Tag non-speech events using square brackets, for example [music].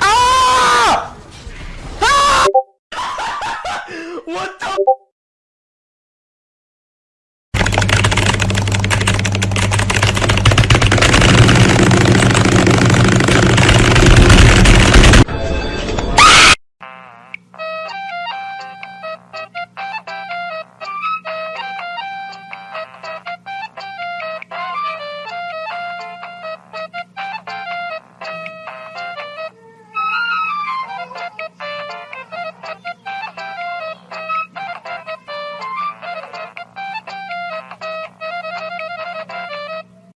Ah! ah! [laughs] What the?